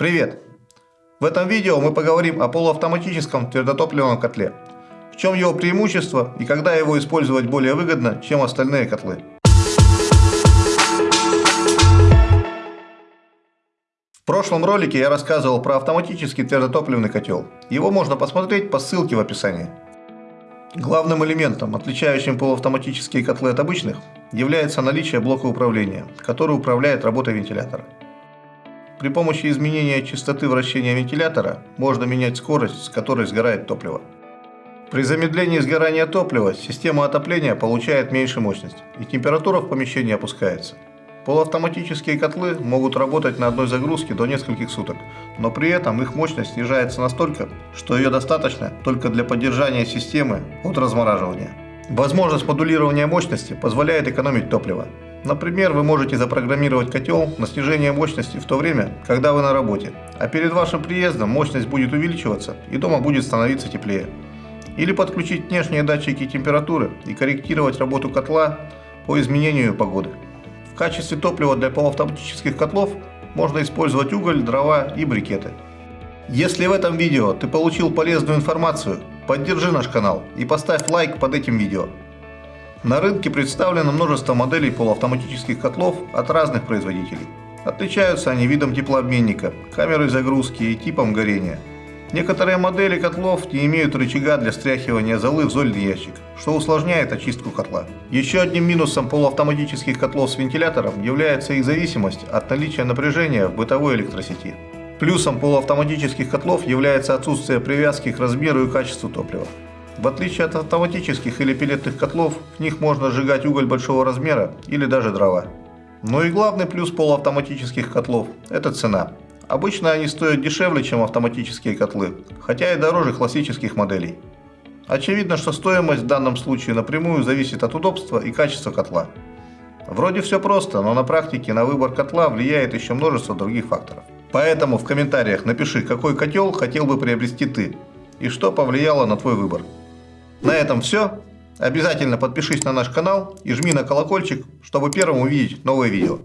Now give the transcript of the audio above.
Привет! В этом видео мы поговорим о полуавтоматическом твердотопливном котле. В чем его преимущество и когда его использовать более выгодно, чем остальные котлы. В прошлом ролике я рассказывал про автоматический твердотопливный котел. Его можно посмотреть по ссылке в описании. Главным элементом, отличающим полуавтоматические котлы от обычных, является наличие блока управления, который управляет работой вентилятора. При помощи изменения частоты вращения вентилятора можно менять скорость, с которой сгорает топливо. При замедлении сгорания топлива система отопления получает меньше мощность, и температура в помещении опускается. Полуавтоматические котлы могут работать на одной загрузке до нескольких суток, но при этом их мощность снижается настолько, что ее достаточно только для поддержания системы от размораживания. Возможность модулирования мощности позволяет экономить топливо. Например, вы можете запрограммировать котел на снижение мощности в то время, когда вы на работе, а перед вашим приездом мощность будет увеличиваться и дома будет становиться теплее. Или подключить внешние датчики температуры и корректировать работу котла по изменению погоды. В качестве топлива для полуавтоматических котлов можно использовать уголь, дрова и брикеты. Если в этом видео ты получил полезную информацию, поддержи наш канал и поставь лайк под этим видео. На рынке представлено множество моделей полуавтоматических котлов от разных производителей. Отличаются они видом теплообменника, камерой загрузки и типом горения. Некоторые модели котлов не имеют рычага для стряхивания золы в зольный ящик, что усложняет очистку котла. Еще одним минусом полуавтоматических котлов с вентилятором является их зависимость от наличия напряжения в бытовой электросети. Плюсом полуавтоматических котлов является отсутствие привязки к размеру и качеству топлива. В отличие от автоматических или пилетных котлов, в них можно сжигать уголь большого размера или даже дрова. Ну и главный плюс полуавтоматических котлов – это цена. Обычно они стоят дешевле, чем автоматические котлы, хотя и дороже классических моделей. Очевидно, что стоимость в данном случае напрямую зависит от удобства и качества котла. Вроде все просто, но на практике на выбор котла влияет еще множество других факторов. Поэтому в комментариях напиши, какой котел хотел бы приобрести ты и что повлияло на твой выбор. На этом все. Обязательно подпишись на наш канал и жми на колокольчик, чтобы первым увидеть новые видео.